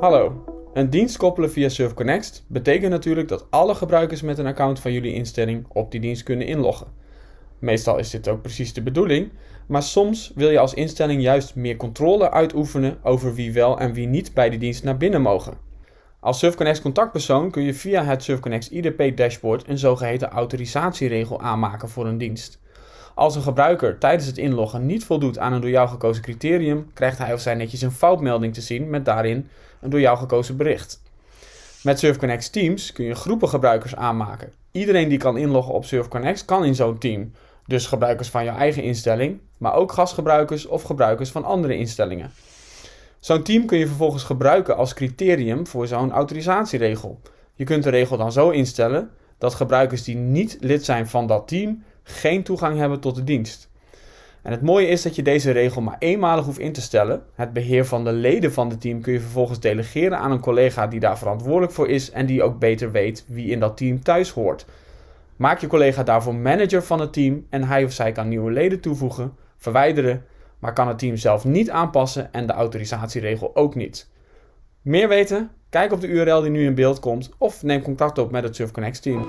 Hallo. Een dienst koppelen via SurfConnect betekent natuurlijk dat alle gebruikers met een account van jullie instelling op die dienst kunnen inloggen. Meestal is dit ook precies de bedoeling, maar soms wil je als instelling juist meer controle uitoefenen over wie wel en wie niet bij die dienst naar binnen mogen. Als SurfConnect contactpersoon kun je via het SurfConnect IDP dashboard een zogeheten autorisatieregel aanmaken voor een dienst. Als een gebruiker tijdens het inloggen niet voldoet aan een door jou gekozen criterium, krijgt hij of zij netjes een foutmelding te zien met daarin een door jou gekozen bericht. Met SurfConnect Teams kun je groepen gebruikers aanmaken. Iedereen die kan inloggen op SurfConnect kan in zo'n team. Dus gebruikers van jouw eigen instelling, maar ook gastgebruikers of gebruikers van andere instellingen. Zo'n team kun je vervolgens gebruiken als criterium voor zo'n autorisatieregel. Je kunt de regel dan zo instellen dat gebruikers die niet lid zijn van dat team geen toegang hebben tot de dienst. En het mooie is dat je deze regel maar eenmalig hoeft in te stellen. Het beheer van de leden van het team kun je vervolgens delegeren aan een collega die daar verantwoordelijk voor is en die ook beter weet wie in dat team thuis hoort. Maak je collega daarvoor manager van het team en hij of zij kan nieuwe leden toevoegen, verwijderen, maar kan het team zelf niet aanpassen en de autorisatieregel ook niet. Meer weten? Kijk op de URL die nu in beeld komt of neem contact op met het SurfConnect team.